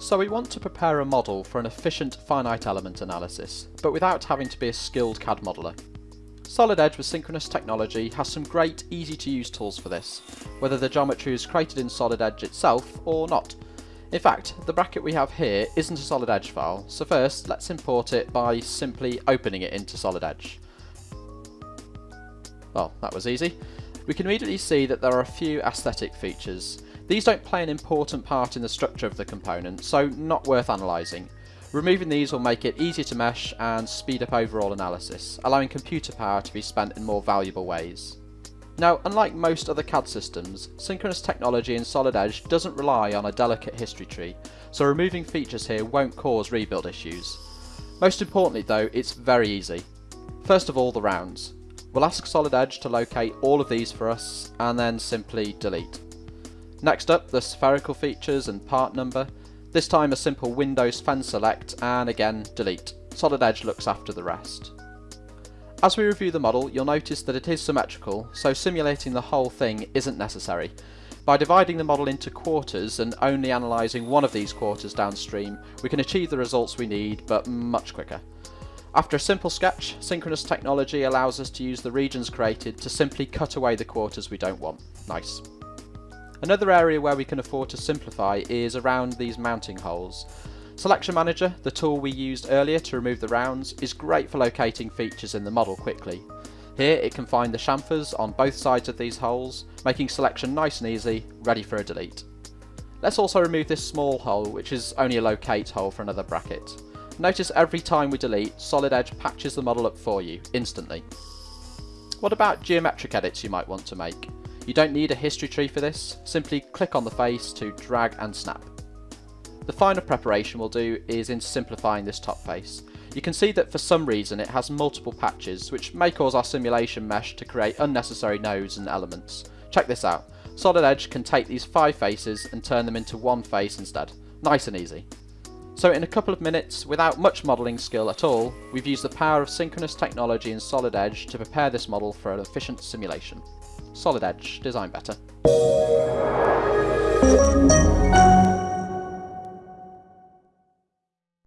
So we want to prepare a model for an efficient finite element analysis, but without having to be a skilled CAD modeller. Solid Edge with synchronous technology has some great easy to use tools for this, whether the geometry is created in Solid Edge itself or not. In fact, the bracket we have here isn't a Solid Edge file, so first let's import it by simply opening it into Solid Edge. Well, that was easy. We can immediately see that there are a few aesthetic features. These don't play an important part in the structure of the component, so not worth analysing. Removing these will make it easier to mesh and speed up overall analysis, allowing computer power to be spent in more valuable ways. Now, unlike most other CAD systems, synchronous technology in Solid Edge doesn't rely on a delicate history tree, so removing features here won't cause rebuild issues. Most importantly though, it's very easy. First of all, the rounds. We'll ask Solid Edge to locate all of these for us, and then simply delete. Next up, the spherical features and part number. This time a simple Windows fence select and again delete. Solid Edge looks after the rest. As we review the model, you'll notice that it is symmetrical, so simulating the whole thing isn't necessary. By dividing the model into quarters and only analysing one of these quarters downstream, we can achieve the results we need, but much quicker. After a simple sketch, synchronous technology allows us to use the regions created to simply cut away the quarters we don't want. Nice. Another area where we can afford to simplify is around these mounting holes. Selection Manager, the tool we used earlier to remove the rounds, is great for locating features in the model quickly. Here it can find the chamfers on both sides of these holes, making selection nice and easy, ready for a delete. Let's also remove this small hole, which is only a locate hole for another bracket. Notice every time we delete, Solid Edge patches the model up for you, instantly. What about geometric edits you might want to make? You don't need a history tree for this, simply click on the face to drag and snap. The final preparation we'll do is in simplifying this top face. You can see that for some reason it has multiple patches, which may cause our simulation mesh to create unnecessary nodes and elements. Check this out. Solid Edge can take these five faces and turn them into one face instead. Nice and easy. So in a couple of minutes, without much modelling skill at all, we've used the power of synchronous technology in Solid Edge to prepare this model for an efficient simulation. Solid Edge, design better.